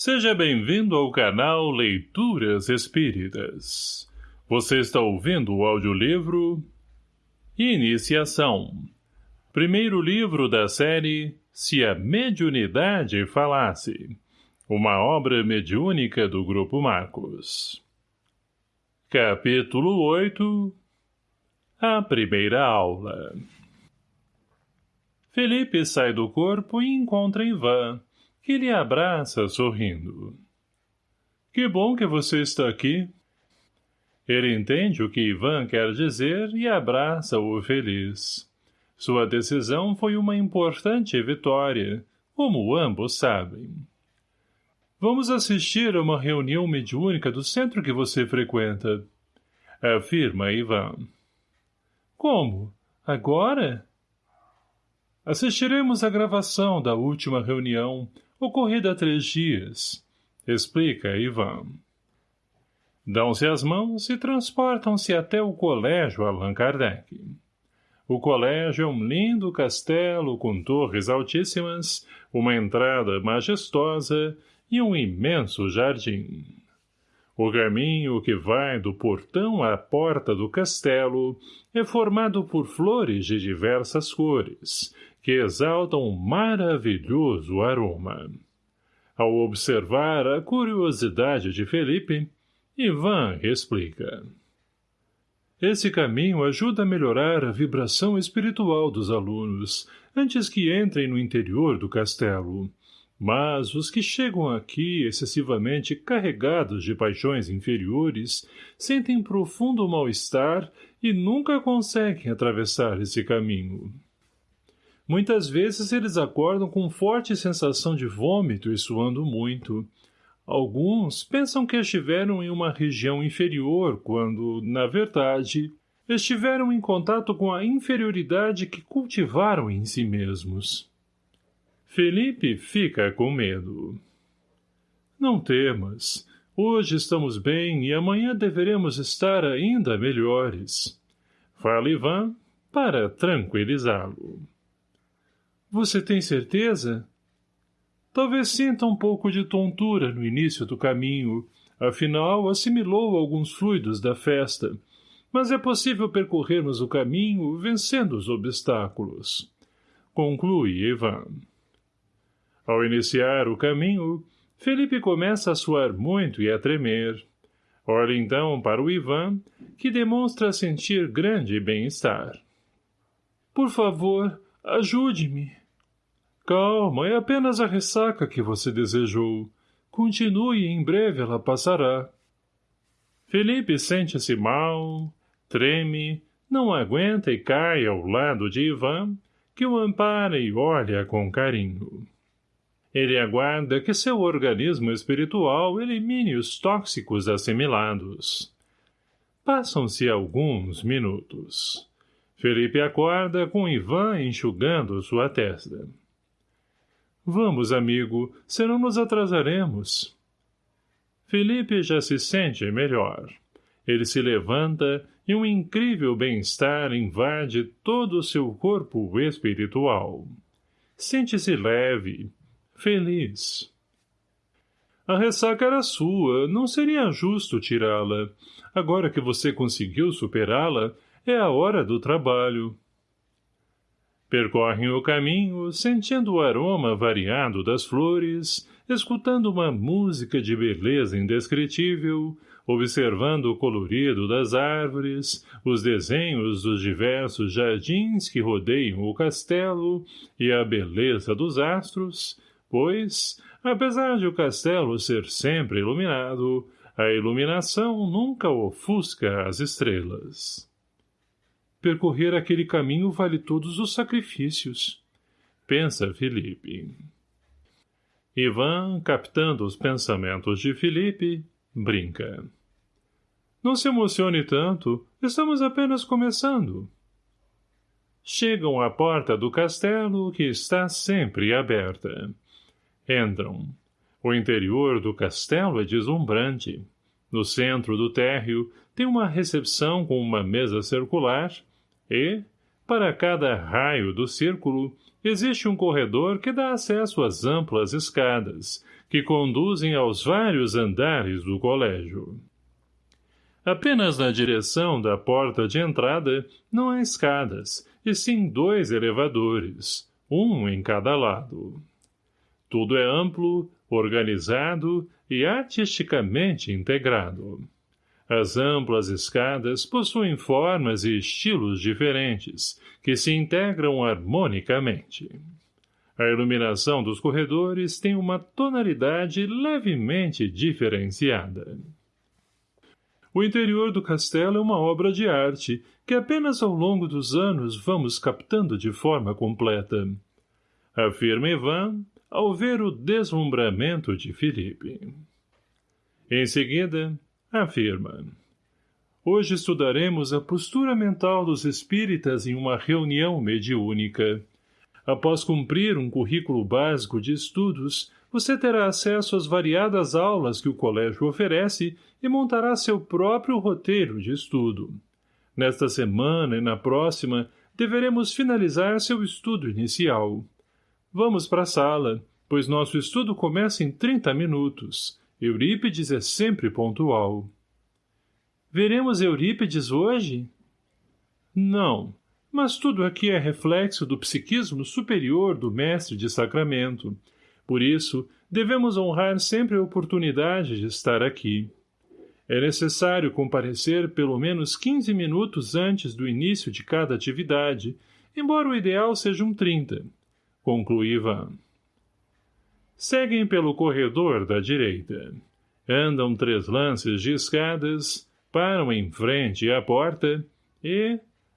Seja bem-vindo ao canal Leituras Espíritas. Você está ouvindo o audiolivro Iniciação. Primeiro livro da série Se a Mediunidade Falasse. Uma obra mediúnica do Grupo Marcos. Capítulo 8 A Primeira Aula Felipe sai do corpo e encontra Ivan, que lhe abraça sorrindo. Que bom que você está aqui. Ele entende o que Ivan quer dizer e abraça-o feliz. Sua decisão foi uma importante vitória, como ambos sabem. Vamos assistir a uma reunião mediúnica do centro que você frequenta, afirma Ivan. Como? Agora? Assistiremos à gravação da última reunião, ocorrida há três dias, explica Ivan. Dão-se as mãos e transportam-se até o colégio Allan Kardec. O colégio é um lindo castelo com torres altíssimas, uma entrada majestosa e um imenso jardim. O caminho que vai do portão à porta do castelo é formado por flores de diversas cores, que exaltam um maravilhoso aroma. Ao observar a curiosidade de Felipe, Ivan explica. Esse caminho ajuda a melhorar a vibração espiritual dos alunos, antes que entrem no interior do castelo. Mas os que chegam aqui excessivamente carregados de paixões inferiores sentem profundo mal-estar e nunca conseguem atravessar esse caminho. Muitas vezes eles acordam com forte sensação de vômito e suando muito. Alguns pensam que estiveram em uma região inferior quando, na verdade, estiveram em contato com a inferioridade que cultivaram em si mesmos. Felipe fica com medo. Não temas. Hoje estamos bem e amanhã deveremos estar ainda melhores. Fala Ivan para tranquilizá-lo. Você tem certeza? Talvez sinta um pouco de tontura no início do caminho, afinal assimilou alguns fluidos da festa, mas é possível percorrermos o caminho vencendo os obstáculos. Conclui Ivan. Ao iniciar o caminho, Felipe começa a suar muito e a tremer. Olha então para o Ivan, que demonstra sentir grande bem-estar. Por favor, ajude-me. Calma, é apenas a ressaca que você desejou. Continue e em breve ela passará. Felipe sente-se mal, treme, não aguenta e cai ao lado de Ivan, que o ampara e olha com carinho. Ele aguarda que seu organismo espiritual elimine os tóxicos assimilados. Passam-se alguns minutos. Felipe acorda com Ivan enxugando sua testa. Vamos, amigo, senão nos atrasaremos. Felipe já se sente melhor. Ele se levanta e um incrível bem-estar invade todo o seu corpo espiritual. Sente-se leve, feliz. A ressaca era sua, não seria justo tirá-la. Agora que você conseguiu superá-la, é a hora do trabalho. Percorrem o caminho, sentindo o aroma variado das flores, escutando uma música de beleza indescritível, observando o colorido das árvores, os desenhos dos diversos jardins que rodeiam o castelo e a beleza dos astros, pois, apesar de o castelo ser sempre iluminado, a iluminação nunca ofusca as estrelas. Percorrer aquele caminho vale todos os sacrifícios. Pensa Felipe. Ivan, captando os pensamentos de Felipe, brinca. Não se emocione tanto, estamos apenas começando. Chegam à porta do castelo, que está sempre aberta. Entram. O interior do castelo é deslumbrante. No centro do térreo tem uma recepção com uma mesa circular e, para cada raio do círculo, existe um corredor que dá acesso às amplas escadas, que conduzem aos vários andares do colégio. Apenas na direção da porta de entrada não há escadas, e sim dois elevadores, um em cada lado. Tudo é amplo, organizado e artisticamente integrado. As amplas escadas possuem formas e estilos diferentes, que se integram harmonicamente. A iluminação dos corredores tem uma tonalidade levemente diferenciada. O interior do castelo é uma obra de arte, que apenas ao longo dos anos vamos captando de forma completa. Afirma Ivan, ao ver o deslumbramento de Felipe. Em seguida, afirma. Hoje estudaremos a postura mental dos espíritas em uma reunião mediúnica. Após cumprir um currículo básico de estudos, você terá acesso às variadas aulas que o colégio oferece e montará seu próprio roteiro de estudo. Nesta semana e na próxima, deveremos finalizar seu estudo inicial. Vamos para a sala, pois nosso estudo começa em 30 minutos. Eurípides é sempre pontual. Veremos Eurípides hoje? Não, mas tudo aqui é reflexo do psiquismo superior do mestre de sacramento. Por isso, devemos honrar sempre a oportunidade de estar aqui. É necessário comparecer pelo menos 15 minutos antes do início de cada atividade, embora o ideal seja um 30. Conclui Ivan. Seguem pelo corredor da direita. Andam três lances de escadas, param em frente à porta e,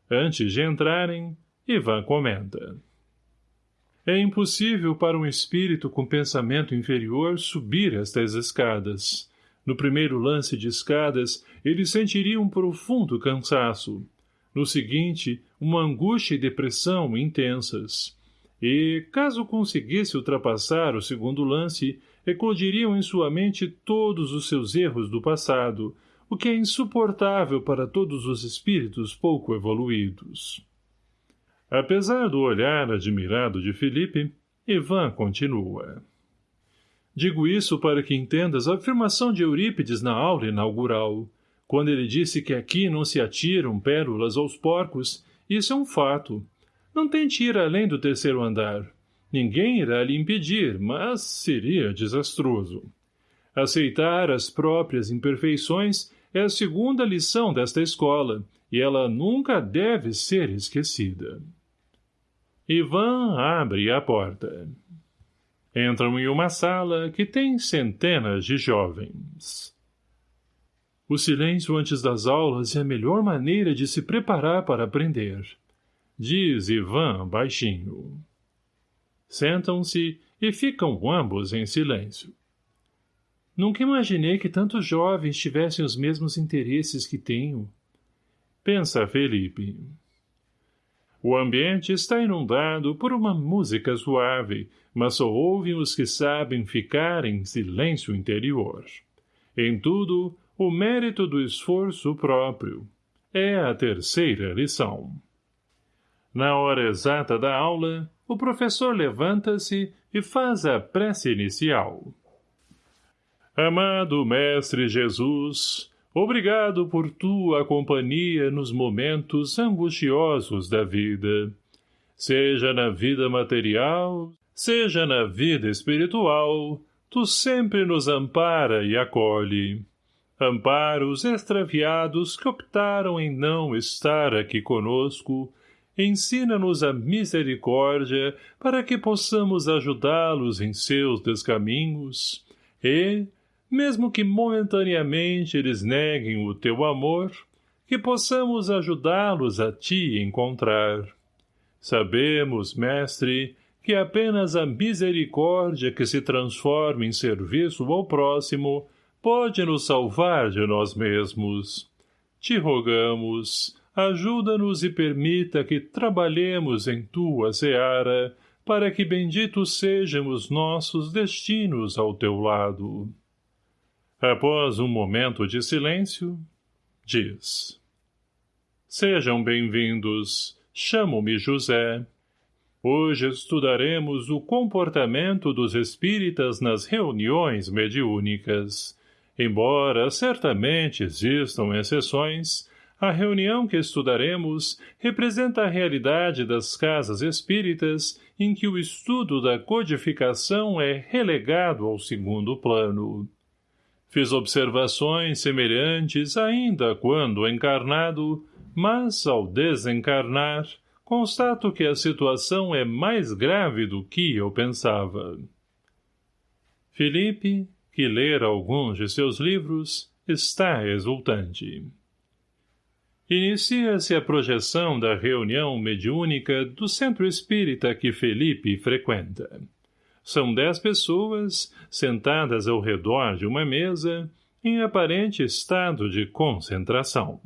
antes de entrarem, Ivan comenta. É impossível para um espírito com pensamento inferior subir estas escadas. No primeiro lance de escadas, ele sentiria um profundo cansaço. No seguinte, uma angústia e depressão intensas e, caso conseguisse ultrapassar o segundo lance, eclodiriam em sua mente todos os seus erros do passado, o que é insuportável para todos os espíritos pouco evoluídos. Apesar do olhar admirado de Felipe, Ivan continua. Digo isso para que entendas a afirmação de Eurípides na aula inaugural. Quando ele disse que aqui não se atiram pérolas aos porcos, isso é um fato, não tente ir além do terceiro andar. Ninguém irá lhe impedir, mas seria desastroso. Aceitar as próprias imperfeições é a segunda lição desta escola, e ela nunca deve ser esquecida. Ivan abre a porta. Entram em uma sala que tem centenas de jovens. O silêncio antes das aulas é a melhor maneira de se preparar para aprender diz Ivan baixinho. Sentam-se e ficam ambos em silêncio. Nunca imaginei que tantos jovens tivessem os mesmos interesses que tenho. Pensa Felipe. O ambiente está inundado por uma música suave, mas só ouvem os que sabem ficar em silêncio interior. Em tudo, o mérito do esforço próprio. É a terceira lição. Na hora exata da aula, o professor levanta-se e faz a prece inicial. Amado Mestre Jesus, obrigado por tua companhia nos momentos angustiosos da vida. Seja na vida material, seja na vida espiritual, tu sempre nos ampara e acolhe. Ampara os extraviados que optaram em não estar aqui conosco, ensina-nos a misericórdia para que possamos ajudá-los em seus descaminhos e, mesmo que momentaneamente eles neguem o teu amor, que possamos ajudá-los a ti encontrar. Sabemos, mestre, que apenas a misericórdia que se transforma em serviço ao próximo pode nos salvar de nós mesmos. Te rogamos, ajuda-nos e permita que trabalhemos em tua seara, para que benditos sejamos nossos destinos ao teu lado. Após um momento de silêncio, diz. Sejam bem-vindos, chamo-me José. Hoje estudaremos o comportamento dos espíritas nas reuniões mediúnicas. Embora certamente existam exceções, a reunião que estudaremos representa a realidade das casas espíritas em que o estudo da codificação é relegado ao segundo plano. Fiz observações semelhantes ainda quando encarnado, mas, ao desencarnar, constato que a situação é mais grave do que eu pensava. Felipe, que lera alguns de seus livros, está exultante. Inicia-se a projeção da reunião mediúnica do centro espírita que Felipe frequenta. São dez pessoas, sentadas ao redor de uma mesa, em aparente estado de concentração.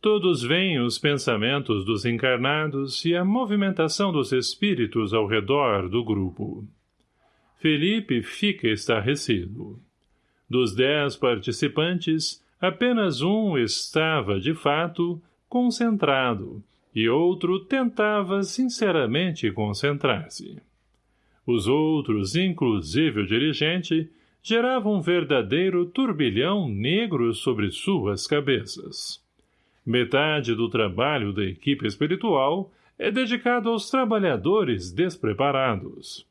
Todos veem os pensamentos dos encarnados e a movimentação dos espíritos ao redor do grupo. Felipe fica estarrecido. Dos dez participantes, apenas um estava, de fato, concentrado, e outro tentava sinceramente concentrar-se. Os outros, inclusive o dirigente, geravam um verdadeiro turbilhão negro sobre suas cabeças. Metade do trabalho da equipe espiritual é dedicado aos trabalhadores despreparados.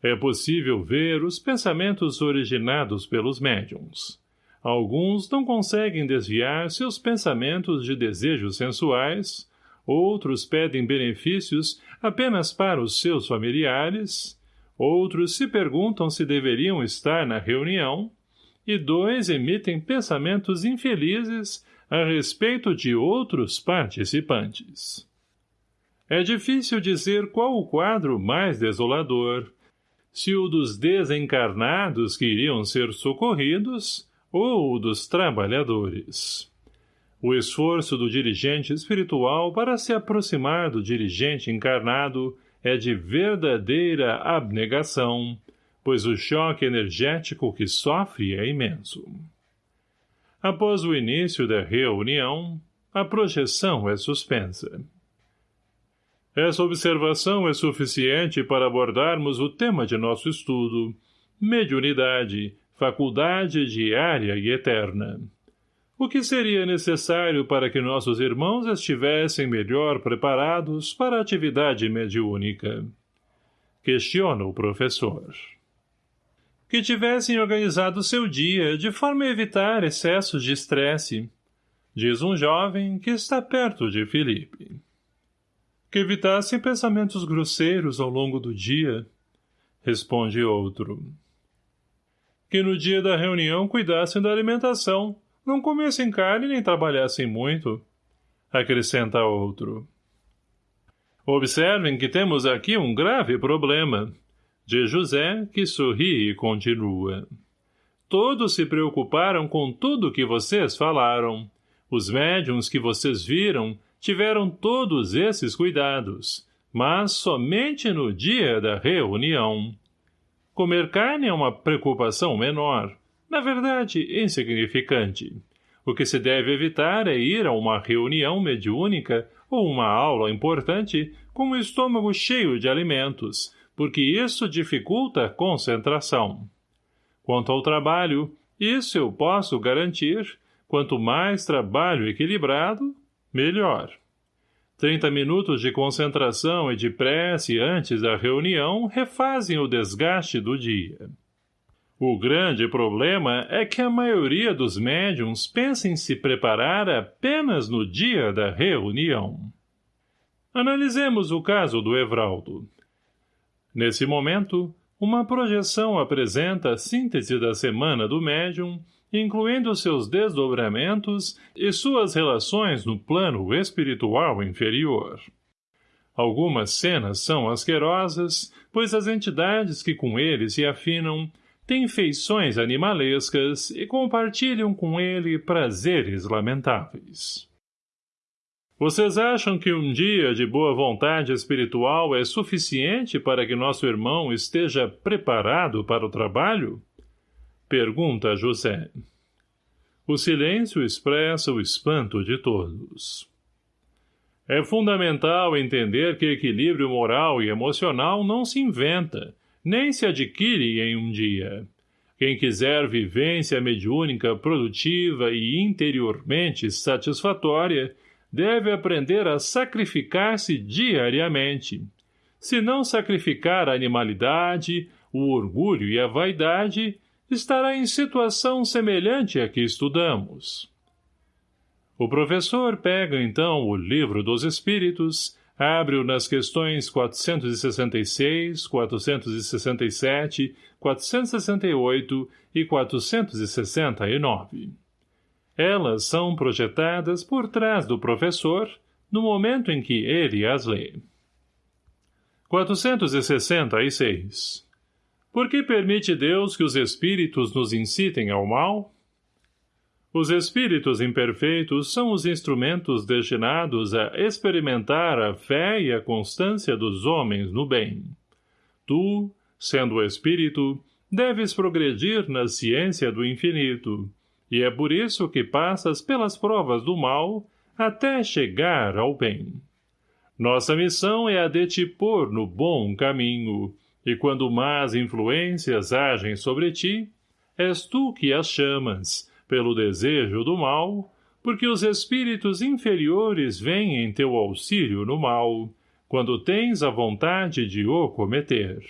É possível ver os pensamentos originados pelos médiums. Alguns não conseguem desviar seus pensamentos de desejos sensuais, outros pedem benefícios apenas para os seus familiares, outros se perguntam se deveriam estar na reunião, e dois emitem pensamentos infelizes a respeito de outros participantes. É difícil dizer qual o quadro mais desolador, se o dos desencarnados que iriam ser socorridos ou dos trabalhadores. O esforço do dirigente espiritual para se aproximar do dirigente encarnado é de verdadeira abnegação, pois o choque energético que sofre é imenso. Após o início da reunião, a projeção é suspensa. Essa observação é suficiente para abordarmos o tema de nosso estudo, mediunidade, faculdade diária e eterna. O que seria necessário para que nossos irmãos estivessem melhor preparados para a atividade mediúnica? Questiona o professor que tivessem organizado seu dia de forma a evitar excessos de estresse, diz um jovem que está perto de Felipe. Que evitassem pensamentos grosseiros ao longo do dia, responde outro. Que no dia da reunião cuidassem da alimentação, não comessem carne nem trabalhassem muito, acrescenta outro. Observem que temos aqui um grave problema, de José, que sorri e continua. Todos se preocuparam com tudo que vocês falaram. Os médiums que vocês viram tiveram todos esses cuidados, mas somente no dia da reunião. Comer carne é uma preocupação menor, na verdade, insignificante. O que se deve evitar é ir a uma reunião mediúnica ou uma aula importante com o estômago cheio de alimentos, porque isso dificulta a concentração. Quanto ao trabalho, isso eu posso garantir, quanto mais trabalho equilibrado, melhor. Trinta minutos de concentração e de prece antes da reunião refazem o desgaste do dia. O grande problema é que a maioria dos médiums pensa em se preparar apenas no dia da reunião. Analisemos o caso do Evraldo. Nesse momento, uma projeção apresenta a síntese da semana do médium, incluindo seus desdobramentos e suas relações no plano espiritual inferior. Algumas cenas são asquerosas, pois as entidades que com ele se afinam têm feições animalescas e compartilham com ele prazeres lamentáveis. Vocês acham que um dia de boa vontade espiritual é suficiente para que nosso irmão esteja preparado para o trabalho? Pergunta José. O silêncio expressa o espanto de todos. É fundamental entender que equilíbrio moral e emocional não se inventa, nem se adquire em um dia. Quem quiser vivência mediúnica produtiva e interiormente satisfatória, deve aprender a sacrificar-se diariamente. Se não sacrificar a animalidade, o orgulho e a vaidade, estará em situação semelhante à que estudamos. O professor pega então o livro dos Espíritos, abre-o nas questões 466, 467, 468 e 469. Elas são projetadas por trás do professor no momento em que ele as lê. 466. Por que permite Deus que os espíritos nos incitem ao mal? Os espíritos imperfeitos são os instrumentos destinados a experimentar a fé e a constância dos homens no bem. Tu, sendo espírito, deves progredir na ciência do infinito, e é por isso que passas pelas provas do mal até chegar ao bem. Nossa missão é a de te pôr no bom caminho, e quando más influências agem sobre ti, és tu que as chamas, pelo desejo do mal, porque os espíritos inferiores vêm em teu auxílio no mal, quando tens a vontade de o cometer.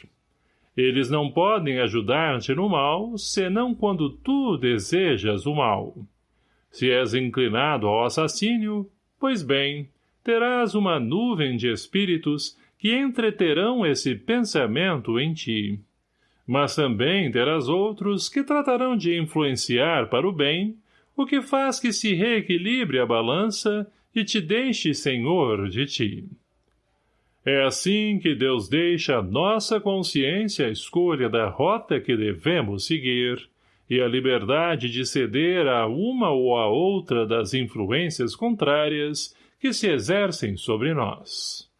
Eles não podem ajudar-te no mal, senão quando tu desejas o mal. Se és inclinado ao assassínio, pois bem, terás uma nuvem de espíritos que entreterão esse pensamento em ti mas também terás outros que tratarão de influenciar para o bem, o que faz que se reequilibre a balança e te deixe senhor de ti. É assim que Deus deixa a nossa consciência a escolha da rota que devemos seguir e a liberdade de ceder a uma ou a outra das influências contrárias que se exercem sobre nós.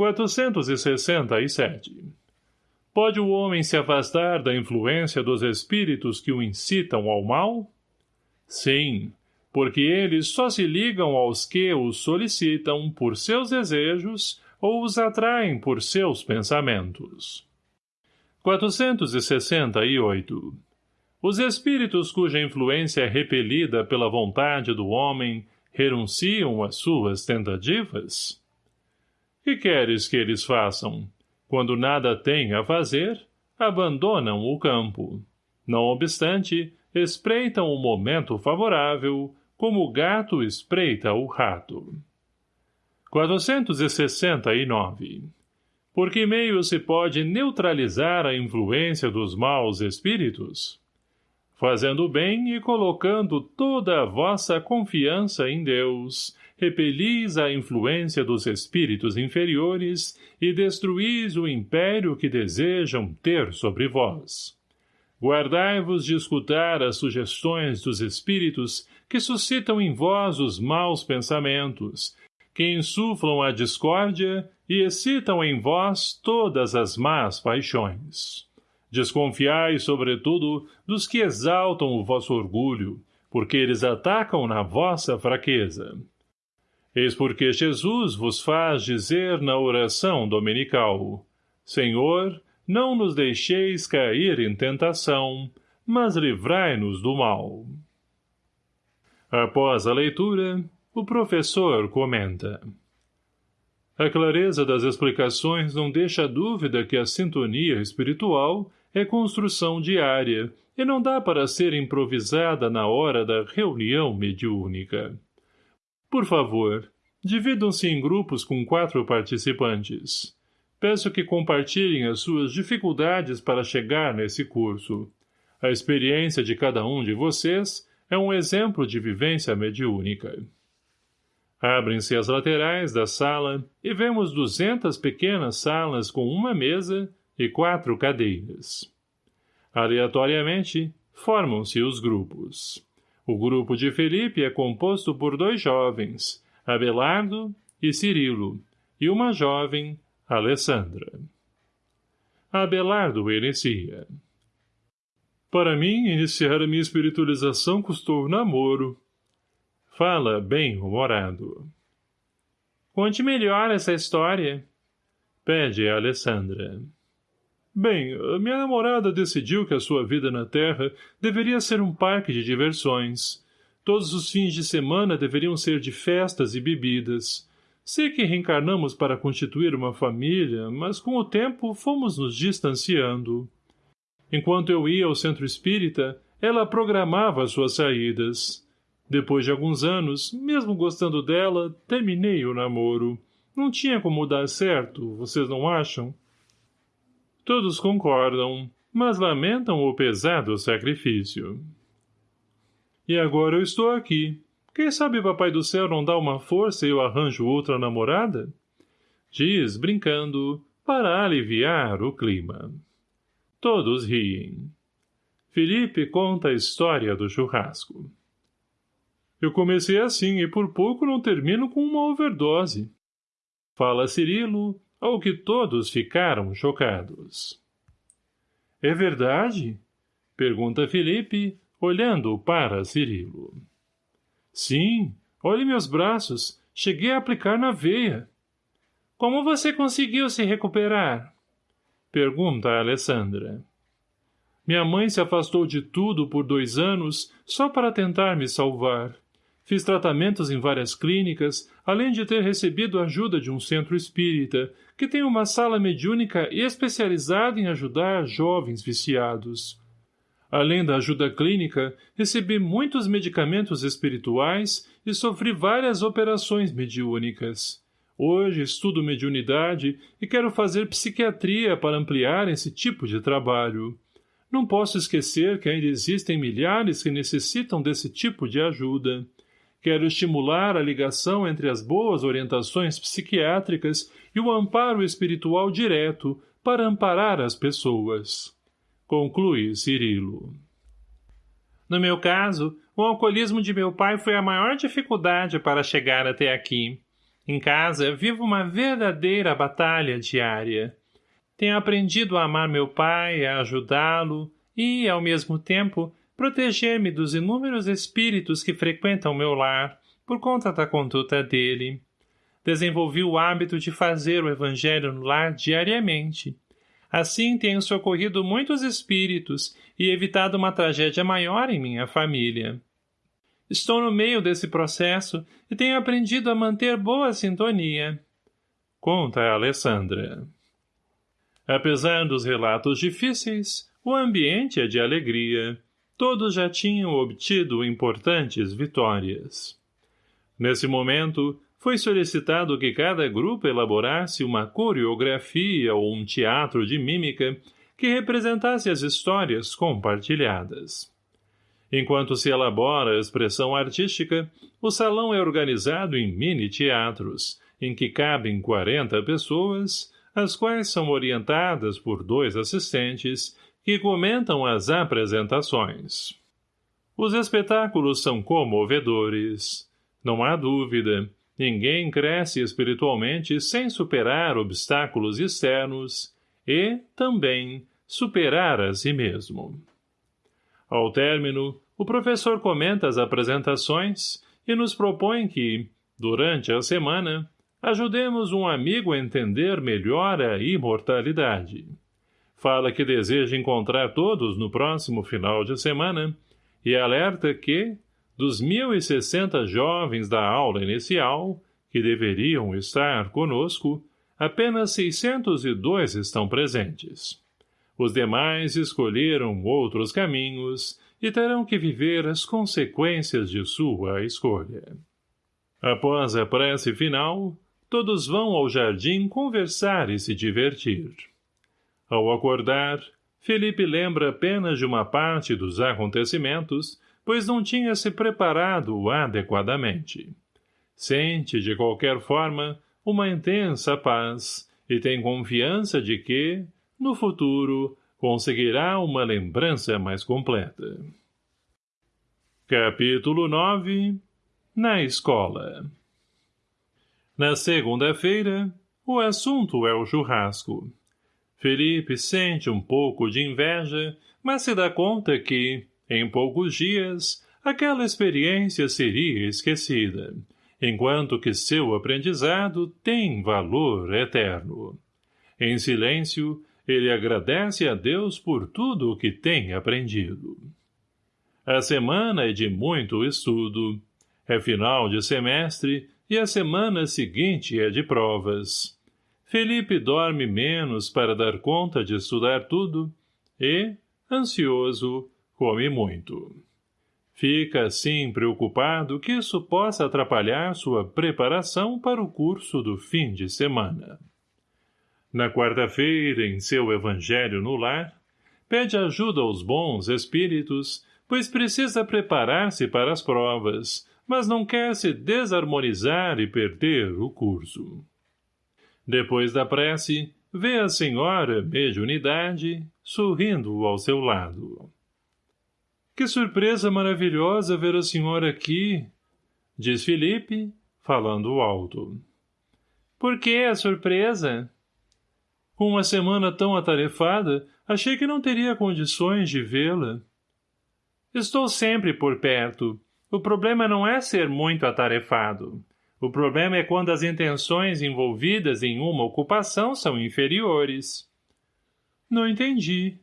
467 Pode o homem se afastar da influência dos espíritos que o incitam ao mal? Sim, porque eles só se ligam aos que os solicitam por seus desejos ou os atraem por seus pensamentos. 468. Os espíritos cuja influência é repelida pela vontade do homem renunciam às suas tentativas? Que queres que eles façam? Quando nada têm a fazer, abandonam o campo. Não obstante, espreitam o momento favorável, como o gato espreita o rato. 469. Por que meio se pode neutralizar a influência dos maus espíritos? Fazendo bem e colocando toda a vossa confiança em Deus, repelis a influência dos espíritos inferiores e destruís o império que desejam ter sobre vós. Guardai-vos de escutar as sugestões dos espíritos que suscitam em vós os maus pensamentos, que insuflam a discórdia e excitam em vós todas as más paixões. Desconfiai, sobretudo, dos que exaltam o vosso orgulho, porque eles atacam na vossa fraqueza. Eis porque Jesus vos faz dizer na oração dominical, Senhor, não nos deixeis cair em tentação, mas livrai-nos do mal. Após a leitura, o professor comenta. A clareza das explicações não deixa dúvida que a sintonia espiritual é construção diária e não dá para ser improvisada na hora da reunião mediúnica. Por favor, dividam-se em grupos com quatro participantes. Peço que compartilhem as suas dificuldades para chegar nesse curso. A experiência de cada um de vocês é um exemplo de vivência mediúnica. Abrem-se as laterais da sala e vemos duzentas pequenas salas com uma mesa e quatro cadeiras. Aleatoriamente, formam-se os grupos. O grupo de Felipe é composto por dois jovens, Abelardo e Cirilo, e uma jovem, Alessandra. Abelardo inicia. Para mim, iniciar a minha espiritualização custou namoro. Fala bem-humorado. Conte melhor essa história. Pede a Alessandra. Bem, minha namorada decidiu que a sua vida na Terra deveria ser um parque de diversões. Todos os fins de semana deveriam ser de festas e bebidas. Sei que reencarnamos para constituir uma família, mas com o tempo fomos nos distanciando. Enquanto eu ia ao centro espírita, ela programava suas saídas. Depois de alguns anos, mesmo gostando dela, terminei o namoro. Não tinha como dar certo, vocês não acham? Todos concordam, mas lamentam o pesado sacrifício. E agora eu estou aqui. Quem sabe Papai do Céu não dá uma força e eu arranjo outra namorada? Diz, brincando, para aliviar o clima. Todos riem. Felipe conta a história do churrasco. Eu comecei assim e por pouco não termino com uma overdose. Fala Cirilo, ao que todos ficaram chocados. É verdade? Pergunta Felipe, olhando para Cirilo. Sim, olhe meus braços, cheguei a aplicar na veia. Como você conseguiu se recuperar? Pergunta Alessandra. Minha mãe se afastou de tudo por dois anos só para tentar me salvar. Fiz tratamentos em várias clínicas, além de ter recebido ajuda de um centro espírita, que tem uma sala mediúnica especializada em ajudar jovens viciados. Além da ajuda clínica, recebi muitos medicamentos espirituais e sofri várias operações mediúnicas. Hoje estudo mediunidade e quero fazer psiquiatria para ampliar esse tipo de trabalho. Não posso esquecer que ainda existem milhares que necessitam desse tipo de ajuda. Quero estimular a ligação entre as boas orientações psiquiátricas e o amparo espiritual direto para amparar as pessoas. Conclui Cirilo. No meu caso, o alcoolismo de meu pai foi a maior dificuldade para chegar até aqui. Em casa, vivo uma verdadeira batalha diária. Tenho aprendido a amar meu pai, a ajudá-lo e, ao mesmo tempo, proteger-me dos inúmeros espíritos que frequentam meu lar, por conta da conduta dele. Desenvolvi o hábito de fazer o evangelho no lar diariamente. Assim tenho socorrido muitos espíritos e evitado uma tragédia maior em minha família. Estou no meio desse processo e tenho aprendido a manter boa sintonia. Conta Alessandra. Apesar dos relatos difíceis, o ambiente é de alegria. Todos já tinham obtido importantes vitórias. Nesse momento, foi solicitado que cada grupo elaborasse uma coreografia ou um teatro de mímica que representasse as histórias compartilhadas. Enquanto se elabora a expressão artística, o salão é organizado em mini-teatros, em que cabem 40 pessoas, as quais são orientadas por dois assistentes que comentam as apresentações. Os espetáculos são comovedores. Não há dúvida, ninguém cresce espiritualmente sem superar obstáculos externos e, também, superar a si mesmo. Ao término, o professor comenta as apresentações e nos propõe que, durante a semana, ajudemos um amigo a entender melhor a imortalidade. Fala que deseja encontrar todos no próximo final de semana e alerta que, dos 1.060 jovens da aula inicial, que deveriam estar conosco, apenas 602 estão presentes. Os demais escolheram outros caminhos e terão que viver as consequências de sua escolha. Após a prece final, todos vão ao jardim conversar e se divertir. Ao acordar, Felipe lembra apenas de uma parte dos acontecimentos, pois não tinha se preparado adequadamente. Sente, de qualquer forma, uma intensa paz e tem confiança de que, no futuro, conseguirá uma lembrança mais completa. Capítulo 9 Na escola Na segunda-feira, o assunto é o churrasco. Felipe sente um pouco de inveja, mas se dá conta que, em poucos dias, aquela experiência seria esquecida, enquanto que seu aprendizado tem valor eterno. Em silêncio, ele agradece a Deus por tudo o que tem aprendido. A semana é de muito estudo. É final de semestre e a semana seguinte é de provas. Felipe dorme menos para dar conta de estudar tudo e, ansioso, come muito. Fica assim preocupado que isso possa atrapalhar sua preparação para o curso do fim de semana. Na quarta-feira, em seu evangelho no lar, pede ajuda aos bons espíritos, pois precisa preparar-se para as provas, mas não quer se desarmonizar e perder o curso. Depois da prece, vê a senhora mediunidade sorrindo ao seu lado. Que surpresa maravilhosa ver a senhora aqui, diz Felipe, falando alto. Por que a surpresa? Com uma semana tão atarefada, achei que não teria condições de vê-la. Estou sempre por perto. O problema não é ser muito atarefado. O problema é quando as intenções envolvidas em uma ocupação são inferiores. Não entendi.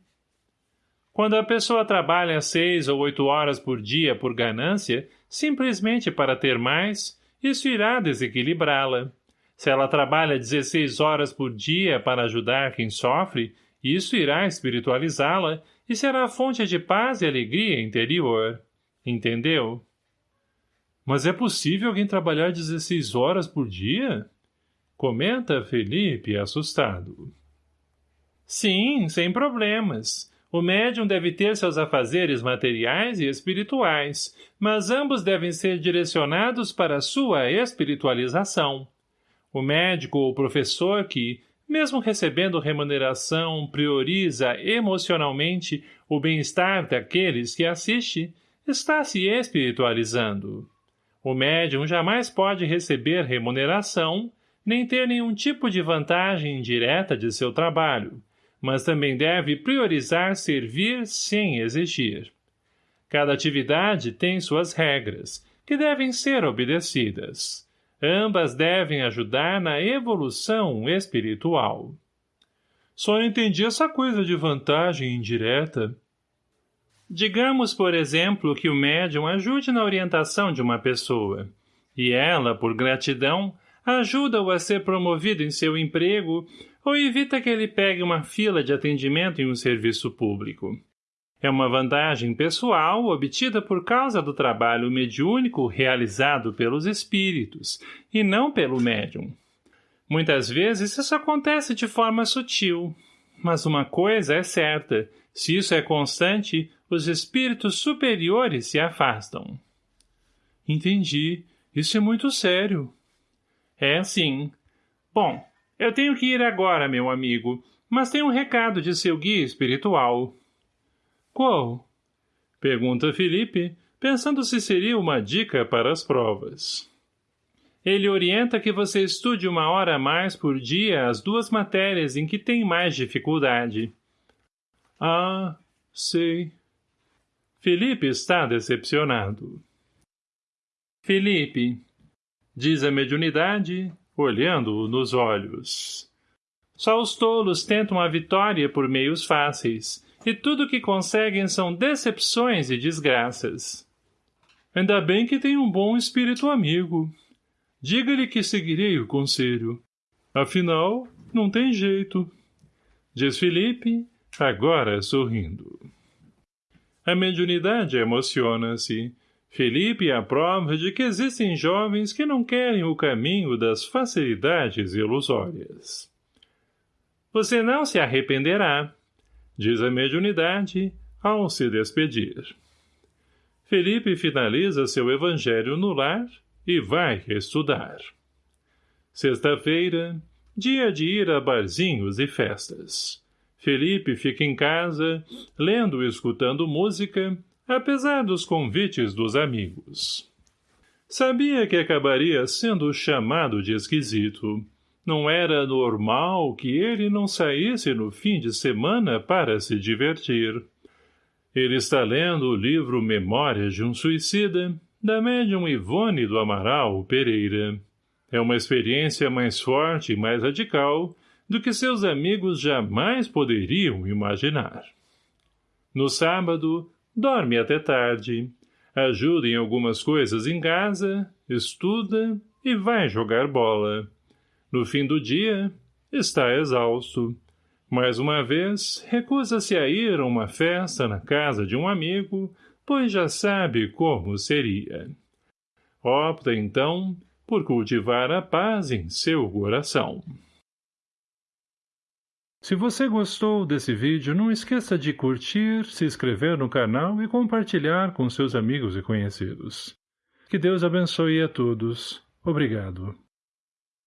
Quando a pessoa trabalha seis ou oito horas por dia por ganância, simplesmente para ter mais, isso irá desequilibrá-la. Se ela trabalha 16 horas por dia para ajudar quem sofre, isso irá espiritualizá-la e será fonte de paz e alegria interior. Entendeu? Mas é possível alguém trabalhar 16 horas por dia? Comenta Felipe, assustado. Sim, sem problemas. O médium deve ter seus afazeres materiais e espirituais, mas ambos devem ser direcionados para sua espiritualização. O médico ou professor que, mesmo recebendo remuneração, prioriza emocionalmente o bem-estar daqueles que assiste, está se espiritualizando. O médium jamais pode receber remuneração, nem ter nenhum tipo de vantagem indireta de seu trabalho, mas também deve priorizar servir sem exigir. Cada atividade tem suas regras, que devem ser obedecidas. Ambas devem ajudar na evolução espiritual. Só entendi essa coisa de vantagem indireta, Digamos, por exemplo, que o médium ajude na orientação de uma pessoa, e ela, por gratidão, ajuda-o a ser promovido em seu emprego ou evita que ele pegue uma fila de atendimento em um serviço público. É uma vantagem pessoal obtida por causa do trabalho mediúnico realizado pelos espíritos, e não pelo médium. Muitas vezes isso acontece de forma sutil, mas uma coisa é certa, se isso é constante, os espíritos superiores se afastam. Entendi. Isso é muito sério. É, sim. Bom, eu tenho que ir agora, meu amigo, mas tem um recado de seu guia espiritual. Qual? Pergunta Felipe, pensando se seria uma dica para as provas. Ele orienta que você estude uma hora a mais por dia as duas matérias em que tem mais dificuldade. Ah, sei. Felipe está decepcionado. Felipe, diz a mediunidade, olhando-o nos olhos. Só os tolos tentam a vitória por meios fáceis, e tudo o que conseguem são decepções e desgraças. Ainda bem que tem um bom espírito amigo. Diga-lhe que seguirei o conselho. Afinal, não tem jeito. Diz Felipe, agora sorrindo. A mediunidade emociona-se. Felipe é a prova de que existem jovens que não querem o caminho das facilidades ilusórias. Você não se arrependerá, diz a mediunidade ao se despedir. Felipe finaliza seu evangelho no lar e vai estudar. Sexta-feira, dia de ir a barzinhos e festas. Felipe fica em casa, lendo e escutando música, apesar dos convites dos amigos. Sabia que acabaria sendo chamado de esquisito. Não era normal que ele não saísse no fim de semana para se divertir. Ele está lendo o livro Memórias de um Suicida, da médium Ivone do Amaral Pereira. É uma experiência mais forte e mais radical do que seus amigos jamais poderiam imaginar. No sábado, dorme até tarde, ajuda em algumas coisas em casa, estuda e vai jogar bola. No fim do dia, está exausto. Mais uma vez, recusa-se a ir a uma festa na casa de um amigo, pois já sabe como seria. Opta, então, por cultivar a paz em seu coração. Se você gostou desse vídeo, não esqueça de curtir, se inscrever no canal e compartilhar com seus amigos e conhecidos. Que Deus abençoe a todos. Obrigado.